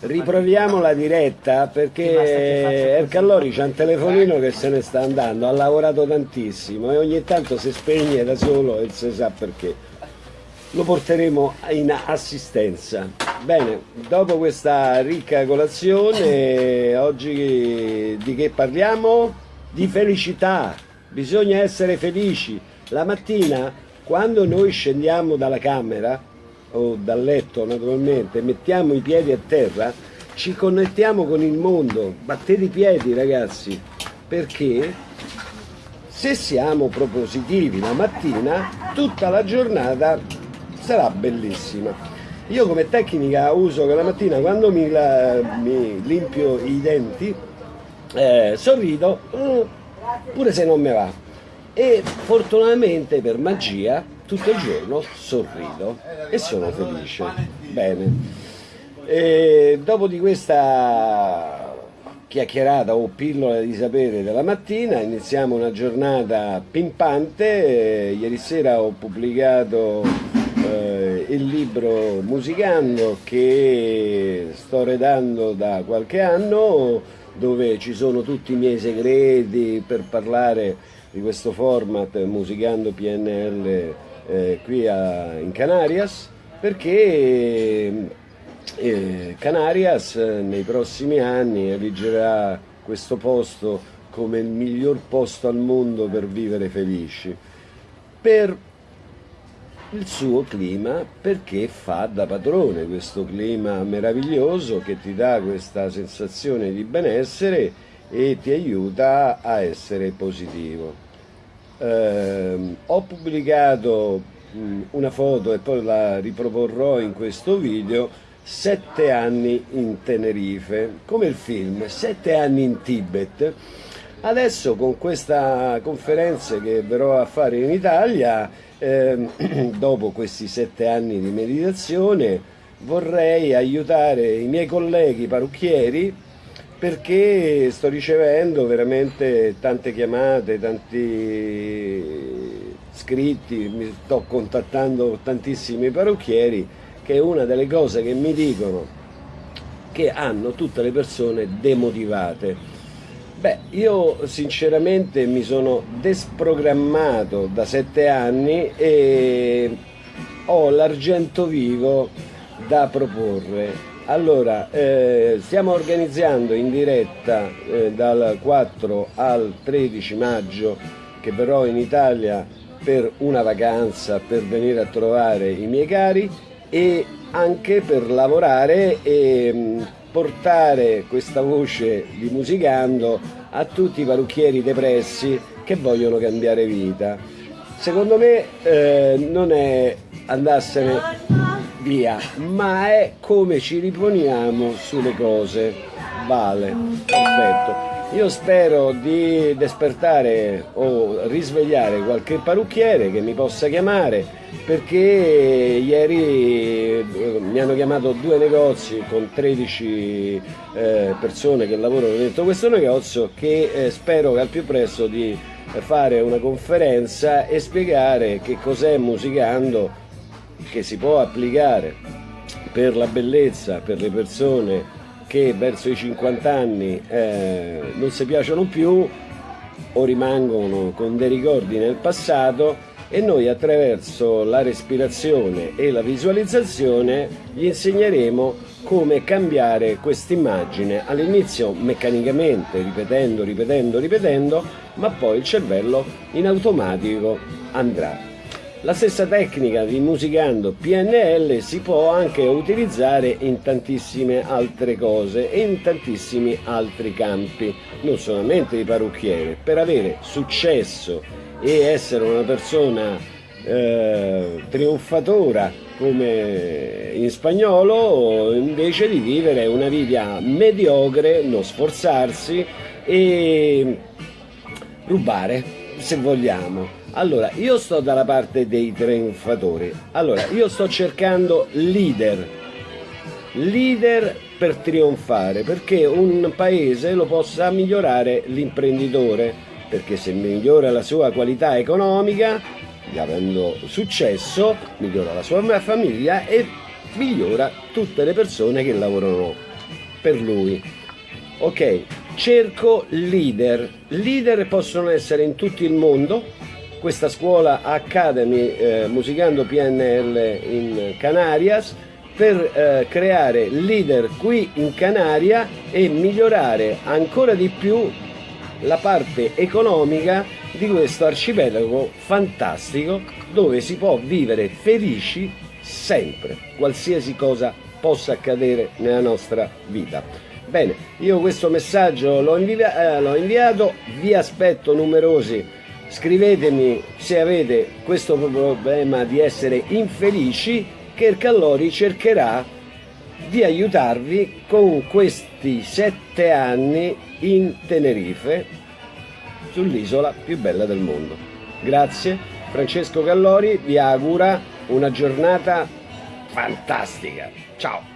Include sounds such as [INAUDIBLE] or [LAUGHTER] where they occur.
Riproviamo la diretta perché Ercallori c'ha un telefonino che se ne sta andando, ha lavorato tantissimo e ogni tanto si spegne da solo e si sa perché. Lo porteremo in assistenza. Bene, dopo questa ricca colazione, [COUGHS] oggi di che parliamo? Di felicità. Bisogna essere felici. La mattina, quando noi scendiamo dalla camera, o dal letto naturalmente, mettiamo i piedi a terra, ci connettiamo con il mondo, battete i piedi ragazzi, perché se siamo propositivi la mattina, tutta la giornata sarà bellissima. Io come tecnica uso che la mattina quando mi, la, mi limpio i denti, eh, sorrido, mm, pure se non mi va. E fortunatamente per magia tutto il giorno sorrido e sono felice. Bene. E dopo di questa chiacchierata o pillola di sapere della mattina iniziamo una giornata pimpante. ieri sera ho pubblicato eh, il libro Musicando che sto redando da qualche anno dove ci sono tutti i miei segreti per parlare di questo format Musicando PNL eh, qui a, in Canarias perché eh, Canarias nei prossimi anni eleggerà questo posto come il miglior posto al mondo per vivere felici. Per il suo clima perché fa da padrone questo clima meraviglioso che ti dà questa sensazione di benessere e ti aiuta a essere positivo eh, ho pubblicato mh, una foto e poi la riproporrò in questo video sette anni in Tenerife come il film sette anni in Tibet. Adesso con questa conferenza che verrò a fare in Italia eh, [CLEARS THROAT] dopo questi sette anni di meditazione vorrei aiutare i miei colleghi parrucchieri perché sto ricevendo veramente tante chiamate, tanti scritti, mi sto contattando tantissimi parrucchieri che è una delle cose che mi dicono che hanno tutte le persone demotivate. Beh, io sinceramente mi sono desprogrammato da sette anni e ho l'argento vivo da proporre allora, eh, stiamo organizzando in diretta eh, dal 4 al 13 maggio che verrò in Italia per una vacanza, per venire a trovare i miei cari e anche per lavorare e mh, mm, portare questa voce di musicando a tutti i parrucchieri depressi che vogliono cambiare vita. Secondo me eh, non è andarsene via, ma è come ci riponiamo sulle cose. Vale, perfetto. Io spero di despertare o risvegliare qualche parrucchiere che mi possa chiamare perché ieri eh, mi hanno chiamato due negozi con 13 eh, persone che lavorano dentro questo negozio che eh, spero al più presto di fare una conferenza e spiegare che cos'è musicando che si può applicare per la bellezza, per le persone che verso i 50 anni eh, non si piacciono più o rimangono con dei ricordi nel passato e noi attraverso la respirazione e la visualizzazione gli insegneremo come cambiare quest'immagine all'inizio meccanicamente, ripetendo, ripetendo, ripetendo, ma poi il cervello in automatico andrà. La stessa tecnica di musicando PNL si può anche utilizzare in tantissime altre cose e in tantissimi altri campi, non solamente di parrucchiere. Per avere successo e essere una persona eh, trionfatora come in spagnolo, invece di vivere una vita mediocre, non sforzarsi e rubare, se vogliamo allora, io sto dalla parte dei trionfatori. Allora, io sto cercando leader. Leader per trionfare, perché un paese lo possa migliorare l'imprenditore, perché se migliora la sua qualità economica, avendo successo, migliora la sua famiglia e migliora tutte le persone che lavorano per lui. Ok, cerco leader. Leader possono essere in tutto il mondo. Questa scuola Academy eh, Musicando PNL in Canarias per eh, creare leader qui in Canaria e migliorare ancora di più la parte economica di questo arcipelago fantastico dove si può vivere felici sempre, qualsiasi cosa possa accadere nella nostra vita. Bene, io questo messaggio l'ho invia eh, inviato, vi aspetto numerosi, scrivetemi se avete questo problema di essere infelici che il Callori cercherà di aiutarvi con questi sette anni in Tenerife sull'isola più bella del mondo. Grazie, Francesco Callori vi augura una giornata fantastica. Ciao!